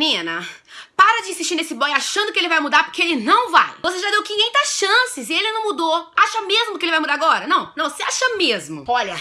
Menina, para de insistir nesse boy achando que ele vai mudar, porque ele não vai. Você já deu 500 chances e ele não mudou. Acha mesmo que ele vai mudar agora? Não, não, você acha mesmo. Olha,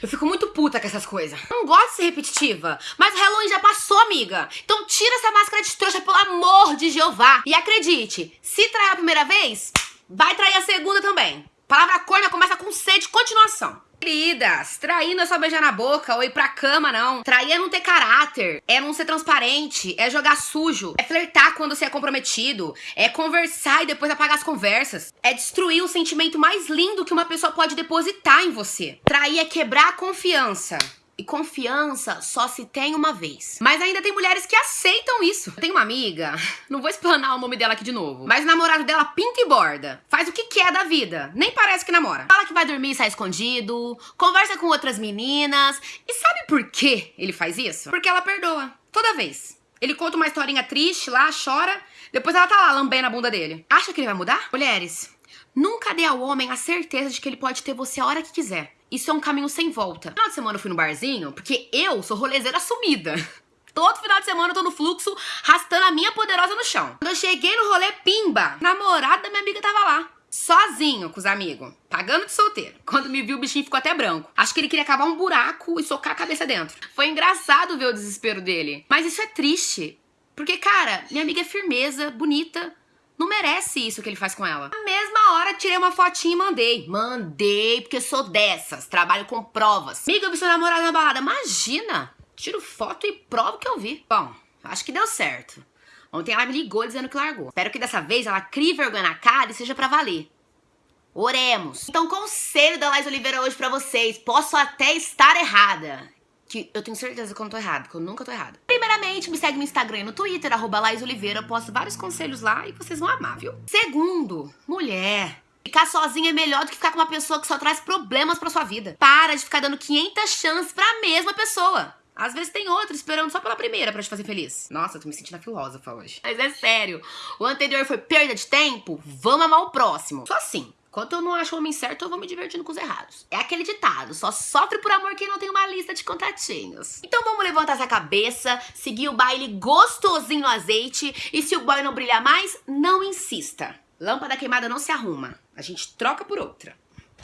eu fico muito puta com essas coisas. Não gosto de ser repetitiva. Mas o Halloween já passou, amiga. Então tira essa máscara de trouxa, pelo amor de Jeová. E acredite, se trair a primeira vez, vai trair a segunda também. Palavra corna começa com C de continuação. Queridas, trair não é só beijar na boca ou ir pra cama, não. Trair é não ter caráter, é não ser transparente, é jogar sujo, é flertar quando você é comprometido, é conversar e depois apagar as conversas, é destruir o sentimento mais lindo que uma pessoa pode depositar em você. Trair é quebrar a confiança. E confiança só se tem uma vez. Mas ainda tem mulheres que aceitam isso. Eu tenho uma amiga, não vou explanar o nome dela aqui de novo, mas o namorado dela pinta e borda. Faz o que quer da vida, nem parece que namora. Fala que vai dormir e sai escondido, conversa com outras meninas. E sabe por que ele faz isso? Porque ela perdoa, toda vez. Ele conta uma historinha triste lá, chora, depois ela tá lá lambendo a bunda dele. Acha que ele vai mudar? Mulheres, nunca dê ao homem a certeza de que ele pode ter você a hora que quiser. Isso é um caminho sem volta. No final de semana eu fui no barzinho, porque eu sou rolezeira assumida. Todo final de semana eu tô no fluxo, rastando a minha poderosa no chão. Quando eu cheguei no rolê, pimba! Namorado da minha amiga tava lá. Sozinho com os amigos, pagando de solteiro. Quando me viu, o bichinho ficou até branco. Acho que ele queria cavar um buraco e socar a cabeça dentro. Foi engraçado ver o desespero dele. Mas isso é triste. Porque, cara, minha amiga é firmeza, bonita, não merece isso que ele faz com ela. Na mesma hora, tirei uma fotinha e mandei. Mandei, porque sou dessas. Trabalho com provas. Amiga, eu vi seu namorado na balada. Imagina! Tiro foto e provo que eu vi. Bom, acho que deu certo. Ontem ela me ligou dizendo que largou. Espero que dessa vez ela crie vergonha na cara e seja pra valer. Oremos. Então, conselho da Laís Oliveira hoje pra vocês. Posso até estar errada que eu tenho certeza que eu não tô errado, que eu nunca tô errada. Primeiramente, me segue no Instagram e no Twitter, arroba Laís Oliveira, eu posto vários conselhos lá e vocês vão amar, viu? Segundo, mulher. Ficar sozinha é melhor do que ficar com uma pessoa que só traz problemas pra sua vida. Para de ficar dando 500 chances pra mesma pessoa. Às vezes tem outra esperando só pela primeira pra te fazer feliz. Nossa, eu tô me sentindo filósofa hoje. Mas é sério, o anterior foi perda de tempo, vamos amar o próximo. Só assim. Enquanto eu não acho o homem certo, eu vou me divertindo com os errados. É aquele ditado, só sofre por amor quem não tem uma lista de contatinhos. Então vamos levantar essa cabeça, seguir o baile gostosinho no azeite e se o boy não brilhar mais, não insista. Lâmpada queimada não se arruma, a gente troca por outra.